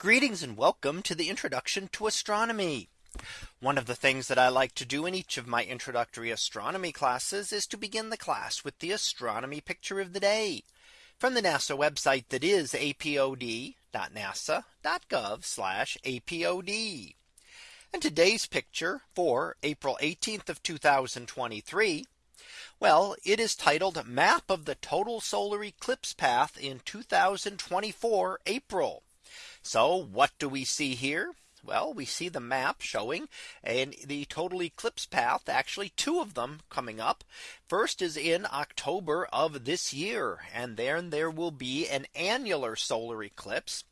Greetings and welcome to the introduction to astronomy. One of the things that I like to do in each of my introductory astronomy classes is to begin the class with the astronomy picture of the day from the NASA website that is apod.nasa.gov apod. And today's picture for April 18th of 2023. Well, it is titled map of the total solar eclipse path in 2024 April. So what do we see here? Well, we see the map showing and the total eclipse path actually two of them coming up. First is in October of this year and then there will be an annular solar eclipse.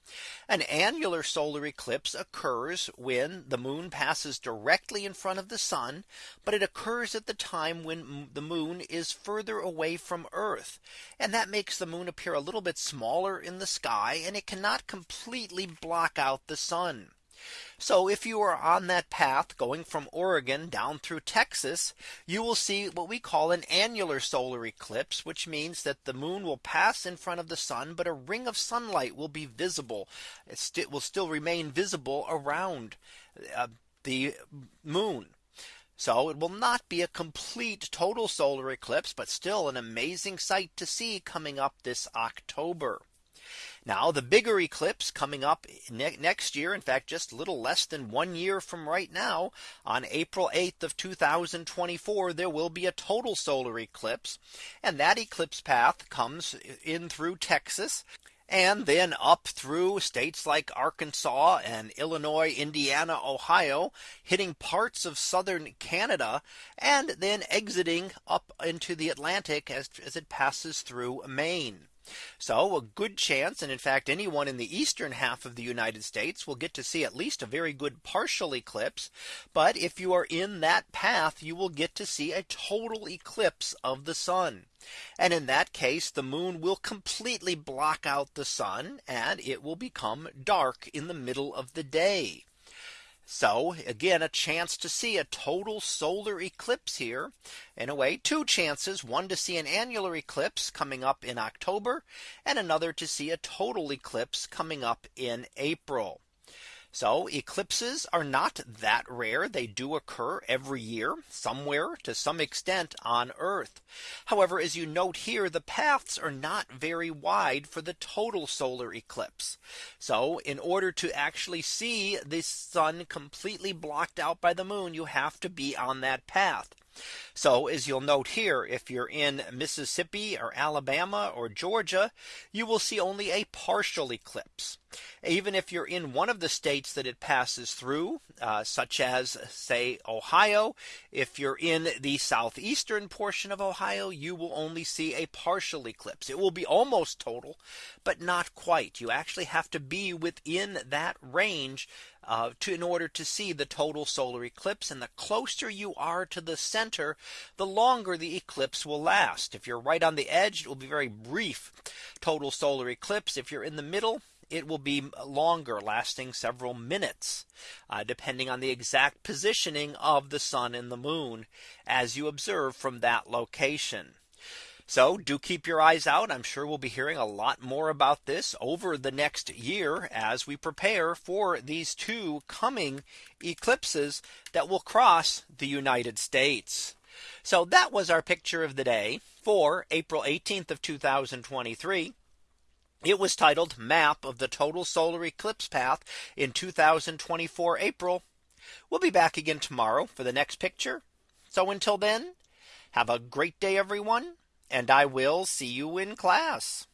An annular solar eclipse occurs when the moon passes directly in front of the sun, but it occurs at the time when the moon is further away from Earth. And that makes the moon appear a little bit smaller in the sky and it cannot completely block out the sun. So if you are on that path going from Oregon down through Texas, you will see what we call an annular solar eclipse, which means that the moon will pass in front of the sun, but a ring of sunlight will be visible. It will still remain visible around uh, the moon. So it will not be a complete total solar eclipse, but still an amazing sight to see coming up this October. Now the bigger eclipse coming up ne next year, in fact, just a little less than one year from right now, on April 8th of 2024, there will be a total solar eclipse. And that eclipse path comes in through Texas and then up through states like Arkansas and Illinois, Indiana, Ohio, hitting parts of southern Canada, and then exiting up into the Atlantic as, as it passes through Maine. So a good chance and in fact anyone in the eastern half of the United States will get to see at least a very good partial eclipse. But if you are in that path you will get to see a total eclipse of the sun. And in that case the moon will completely block out the sun and it will become dark in the middle of the day. So again, a chance to see a total solar eclipse here. In a way, two chances, one to see an annular eclipse coming up in October and another to see a total eclipse coming up in April. So eclipses are not that rare. They do occur every year somewhere to some extent on Earth. However, as you note here, the paths are not very wide for the total solar eclipse. So in order to actually see the sun completely blocked out by the moon, you have to be on that path. So as you'll note here, if you're in Mississippi or Alabama or Georgia, you will see only a partial eclipse. Even if you're in one of the states that it passes through, uh, such as say Ohio, if you're in the southeastern portion of Ohio, you will only see a partial eclipse. It will be almost total, but not quite. You actually have to be within that range uh, to in order to see the total solar eclipse. And the closer you are to the center, the longer the eclipse will last. If you're right on the edge, it will be very brief total solar eclipse. If you're in the middle, it will be longer lasting several minutes uh, depending on the exact positioning of the sun and the moon as you observe from that location. So do keep your eyes out. I'm sure we'll be hearing a lot more about this over the next year as we prepare for these two coming eclipses that will cross the United States. So that was our picture of the day for April 18th of 2023. It was titled map of the total solar eclipse path in 2024 April. We'll be back again tomorrow for the next picture. So until then, have a great day, everyone and I will see you in class.